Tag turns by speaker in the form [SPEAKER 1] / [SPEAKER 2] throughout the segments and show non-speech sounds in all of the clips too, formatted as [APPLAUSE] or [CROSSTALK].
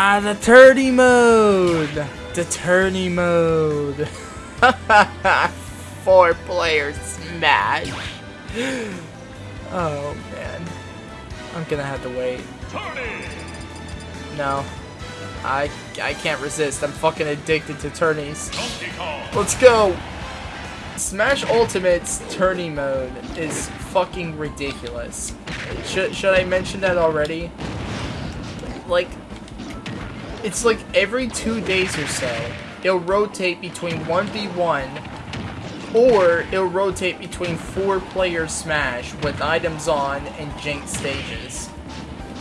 [SPEAKER 1] Ah, the tourney mode! The tourney mode! [LAUGHS] Four player smash! Oh man. I'm gonna have to wait. No. I I can't resist. I'm fucking addicted to tourneys. Let's go! Smash Ultimate's tourney mode is fucking ridiculous. Should, should I mention that already? Like, it's like every two days or so, it'll rotate between 1v1 or it'll rotate between four player Smash with items on and Jinx stages.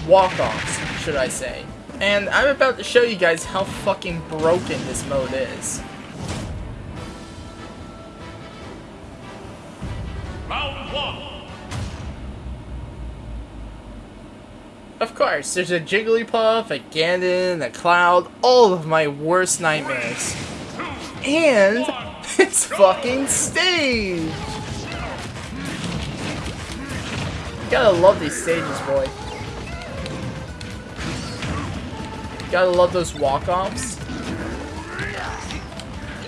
[SPEAKER 1] Walk-offs, should I say. And I'm about to show you guys how fucking broken this mode is. Of course, there's a Jigglypuff, a Ganon, a Cloud, all of my worst nightmares. And [LAUGHS] it's fucking stage! Gotta love these stages, boy. Gotta love those walk-offs.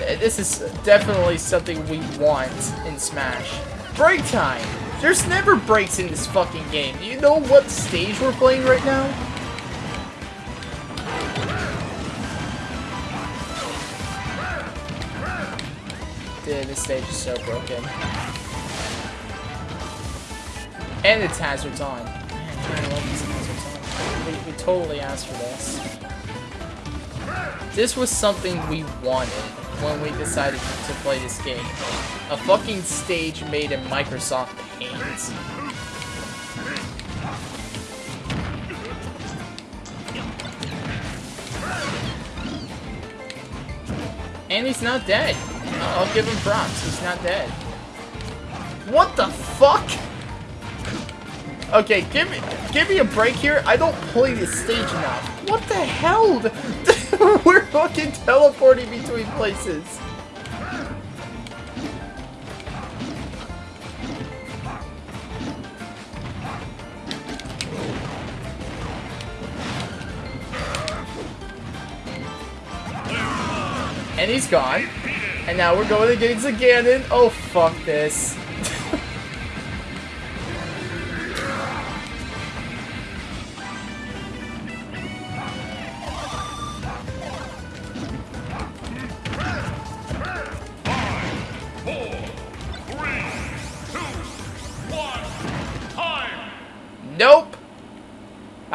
[SPEAKER 1] Eh, This is definitely something we want in Smash. Break time! There's never breaks in this fucking game. Do you know what stage we're playing right now? Dude, this stage is so broken. And it's hazards on. Man, I love these hazards on. We, we totally asked for this. This was something we wanted when we decided to play this game. A fucking stage made in Microsoft Paint. And he's not dead. I'll give him props. He's not dead. What the fuck? Okay, give me give me a break here. I don't play this stage enough. What the hell? [LAUGHS] We're fucking teleporting between places. And he's gone. And now we're going against the Ganon. Oh, fuck this.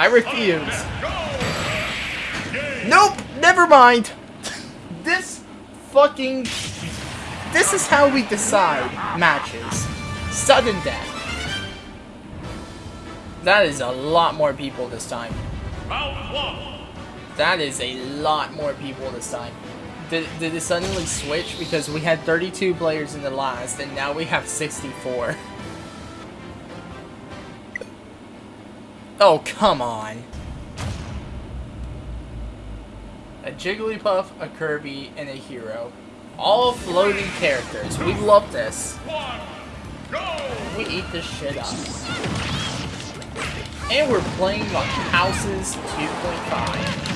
[SPEAKER 1] I refuse. Nope. Never mind. [LAUGHS] This fucking... This is how we decide matches. Sudden death. That is a lot more people this time. That is a lot more people this time. Did, did it suddenly switch? Because we had 32 players in the last, and now we have 64. [LAUGHS] Oh, come on. A Jigglypuff, a Kirby, and a Hero. All floating characters. We love this. We eat this shit up. And we're playing on Houses 2.5.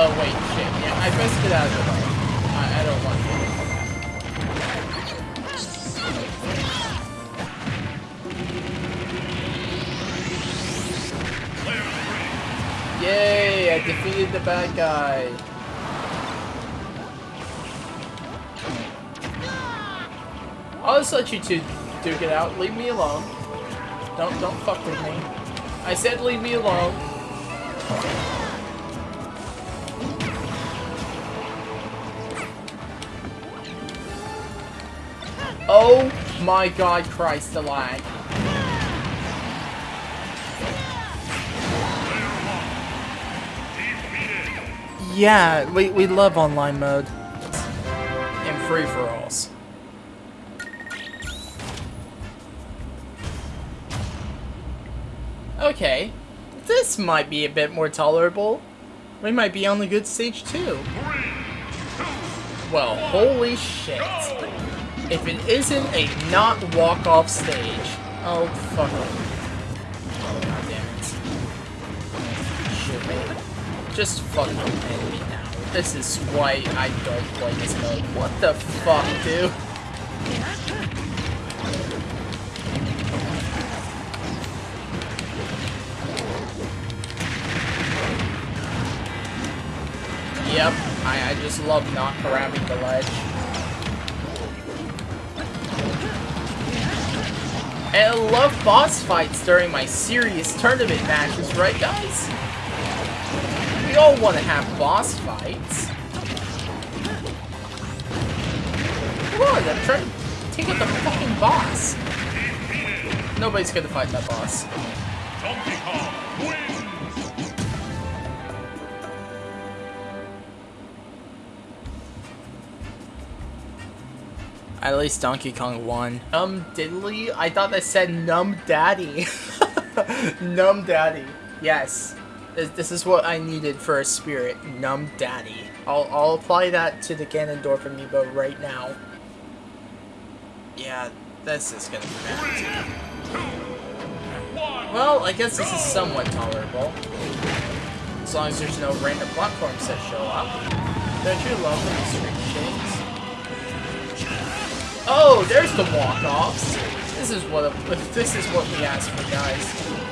[SPEAKER 1] Oh wait, shit. Yeah, I best get out of the way. I defeated the bad guy. I'll just let you two duke it out. Leave me alone. Don't don't fuck with me. I said leave me alone. Oh my god, Christ, lag. Yeah, we, we love online mode. And free-for-alls. Okay, this might be a bit more tolerable. We might be on the good stage too. Well, holy shit. If it isn't a not walk-off stage. Oh, fuck. Just fucking end me now. This is why I don't play this mode. What the fuck, dude? Yep, I, I just love not grabbing the ledge. And I love boss fights during my serious tournament matches, right guys? All want to have boss fights. Come on, I'm trying to take out the fucking boss. Nobody's gonna fight that boss.
[SPEAKER 2] Donkey Kong wins.
[SPEAKER 1] At least Donkey Kong won. Um, diddly? I thought that said Num Daddy. [LAUGHS] Num Daddy. Yes. This, this is what I needed for a spirit. Numb Daddy. I'll, I'll apply that to the Ganondorf amiibo right now. Yeah, this is gonna be bad. Well, I guess this is somewhat tolerable. As long as there's no random platforms that show up. Don't you love when the screen shakes? Oh, there's the walk-offs. This is what [LAUGHS] this is what we asked for, guys.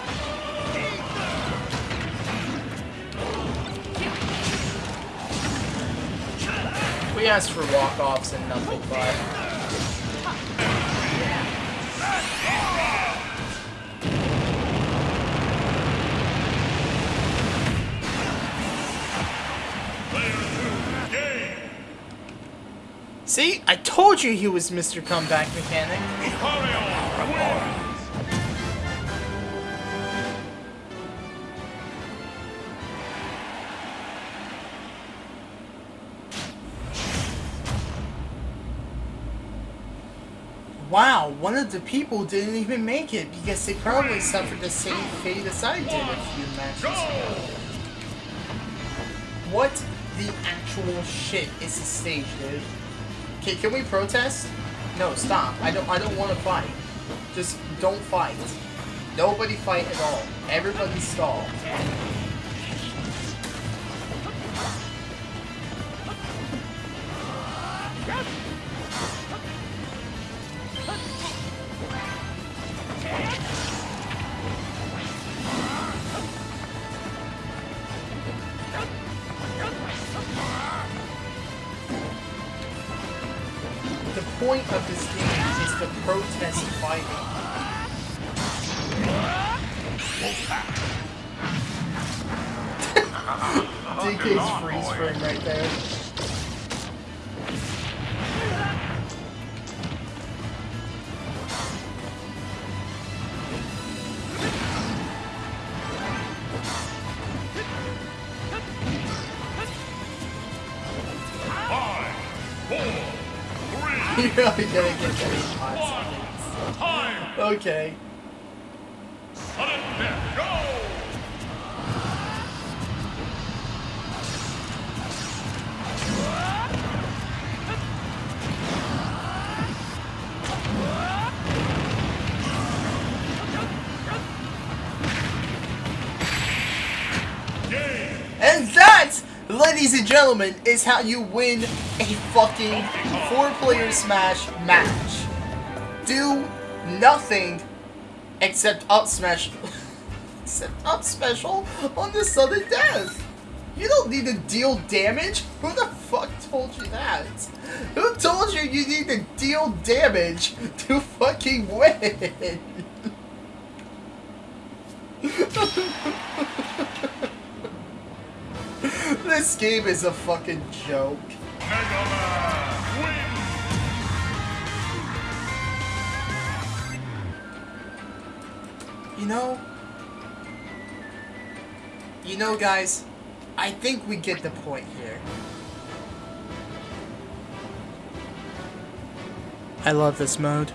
[SPEAKER 1] We asked for walk-offs and nothing but. See, I told you he was Mr. Comeback Mechanic. Wow, one of the people didn't even make it because they probably suffered the same fate as I did a few matches ago. What the actual shit is this stage, dude? Okay, can we protest? No, stop. I don't I don't want to fight. Just don't fight. Nobody fight at all. Everybody stall. Point of this game is to protest fighting. [LAUGHS] DK's freeze frame right there. Really gonna get.
[SPEAKER 2] Time.
[SPEAKER 1] Okay.
[SPEAKER 2] Sudden death. Go.
[SPEAKER 1] Ladies and gentlemen, is how you win a fucking four-player Smash match. Do nothing except up smash, [LAUGHS] except up special on the sudden death. You don't need to deal damage. Who the fuck told you that? Who told you you need to deal damage to fucking win? [LAUGHS] this game is a fucking joke. You know, you know, guys, I think we get the point here. I love this mode.